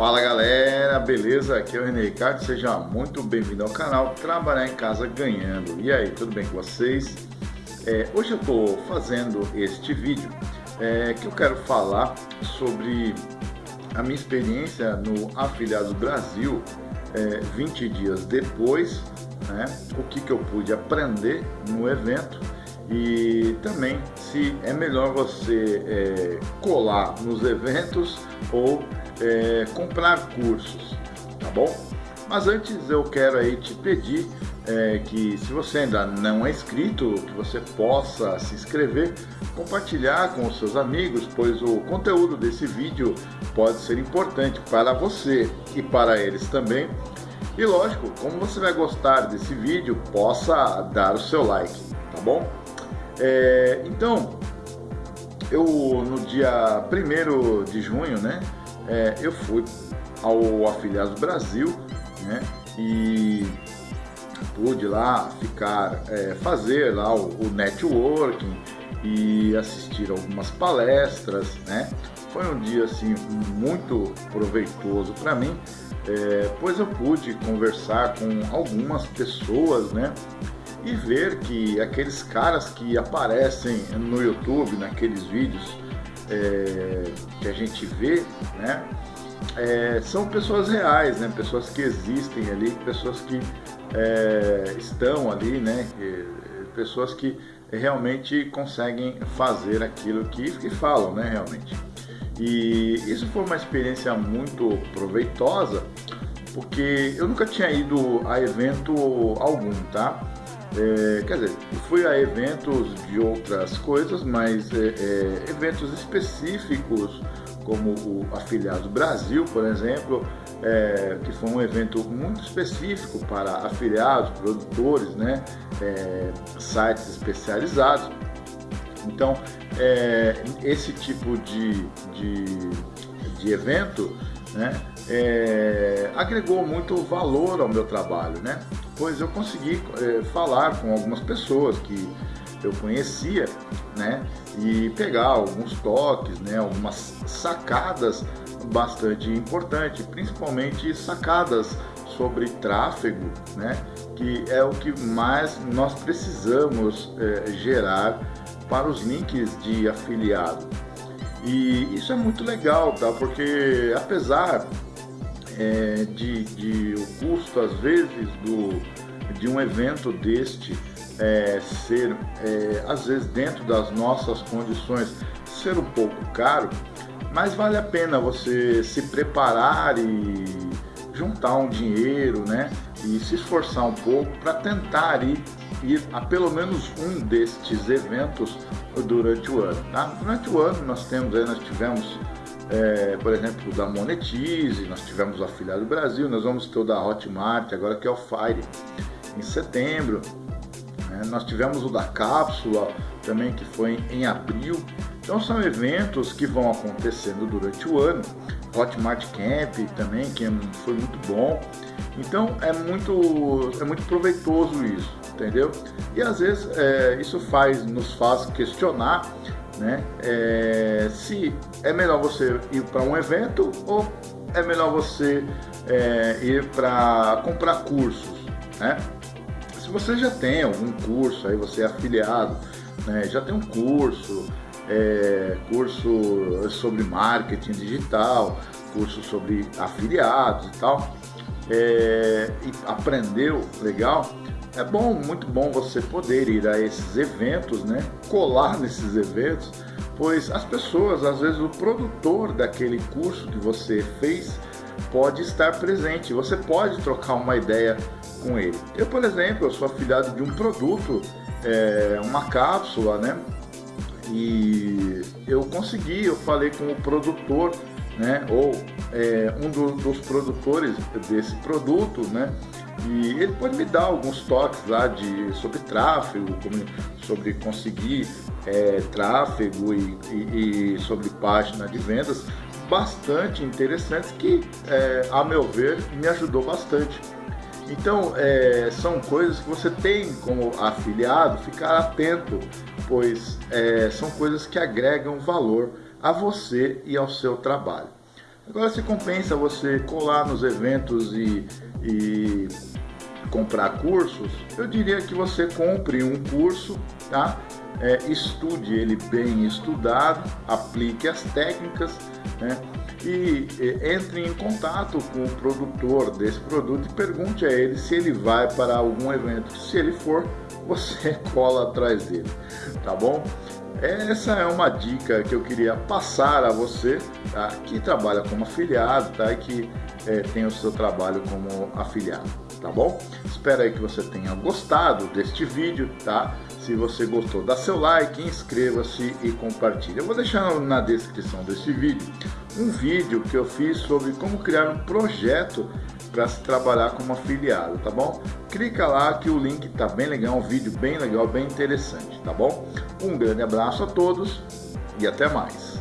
Fala galera, beleza? Aqui é o René Ricardo, seja muito bem-vindo ao canal Trabalhar em Casa Ganhando. E aí, tudo bem com vocês? É, hoje eu estou fazendo este vídeo é, que eu quero falar sobre a minha experiência no Afiliado Brasil é, 20 dias depois, né, o que, que eu pude aprender no evento e também se é melhor você é, colar nos eventos ou é, comprar cursos, tá bom? Mas antes eu quero aí te pedir é, que se você ainda não é inscrito, que você possa se inscrever, compartilhar com os seus amigos, pois o conteúdo desse vídeo pode ser importante para você e para eles também. E lógico, como você vai gostar desse vídeo, possa dar o seu like, tá bom? É, então, eu no dia 1 de junho, né, é, eu fui ao Afiliados Brasil, né, e pude lá ficar, é, fazer lá o, o, networking e assistir algumas palestras, né, foi um dia assim muito proveitoso para mim, é, pois eu pude conversar com algumas pessoas, né, e ver que aqueles caras que aparecem no YouTube, naqueles vídeos é, que a gente vê, né, é, são pessoas reais, né, pessoas que existem ali, pessoas que é, estão ali, né, pessoas que realmente conseguem fazer aquilo que, que falam, né, realmente. E isso foi uma experiência muito proveitosa, porque eu nunca tinha ido a evento algum, tá? É, quer dizer, fui a eventos de outras coisas, mas é, é, eventos específicos, como o Afiliado Brasil, por exemplo, é, que foi um evento muito específico para afiliados, produtores, né, é, sites especializados. Então, é, esse tipo de, de, de evento né, agregou muito valor ao meu trabalho, né? Pois eu consegui é, falar com algumas pessoas que eu conhecia, né, e pegar alguns toques, né, algumas sacadas bastante importantes, principalmente sacadas sobre tráfego, né, que é o que mais nós precisamos é, gerar para os links de afiliado. E isso é muito legal, tá? Porque apesar é, de, de, o custo, às vezes, do, de um evento deste é, ser, é, às vezes, dentro das nossas condições, ser um pouco caro, mas vale a pena você se preparar e juntar um dinheiro, né? E se esforçar um pouco para tentar ir, ir a pelo menos um destes eventos durante o ano. Tá? Durante o ano nós temos nós tivemos é, por exemplo, da Monetize, nós tivemos o Afiliado Brasil, nós vamos ter o da Hotmart, agora que é o Fire, em setembro. Né? Nós tivemos o da Cápsula, também que foi em, em abril. Então são eventos que vão acontecendo durante o ano. Hotmart Camp também, que foi muito bom. Então é muito, é muito proveitoso isso, entendeu? E às vezes é, isso faz, nos faz questionar né? É, se é melhor você ir para um evento ou é melhor você é, ir para comprar cursos, né? Se você já tem algum curso, aí você é afiliado, né? já tem um curso, é, curso sobre marketing digital, curso sobre afiliados e tal, é, e aprendeu legal, é bom, muito bom você poder ir a esses eventos, né? Colar nesses eventos, pois as pessoas, às vezes o produtor daquele curso que você fez pode estar presente. Você pode trocar uma ideia com ele. Eu, por exemplo, eu sou afiliado de um produto, é, uma cápsula, né? E eu consegui, eu falei com o produtor, né? Ou é, um do, dos produtores desse produto, né? E ele pode me dar alguns toques lá de, sobre tráfego, como, sobre conseguir é, tráfego e, e, e, sobre página de vendas bastante interessantes que, é, a meu ver, me ajudou bastante. Então, é, são coisas que você tem como afiliado ficar atento, pois é, são coisas que agregam valor a você e ao seu trabalho. Agora, se compensa você colar nos eventos e, e comprar cursos, eu diria que você compre um curso, tá? É, estude ele bem estudado, aplique as técnicas, né? E, e entre em contato com o produtor desse produto e pergunte a ele se ele vai para algum evento. Se ele for, você cola atrás dele, tá bom? Essa é uma dica que eu queria passar a você tá? que trabalha como afiliado tá? e que é, tem o seu trabalho como afiliado, tá bom? Espero aí que você tenha gostado deste vídeo, tá? Se você gostou, dá seu like, inscreva-se e compartilhe. Eu vou deixar na descrição desse vídeo um vídeo que eu fiz sobre como criar um projeto para se trabalhar como afiliado, tá bom? Clica lá que o link tá bem legal, um vídeo bem legal, bem interessante, tá bom? Um grande abraço a todos e até mais.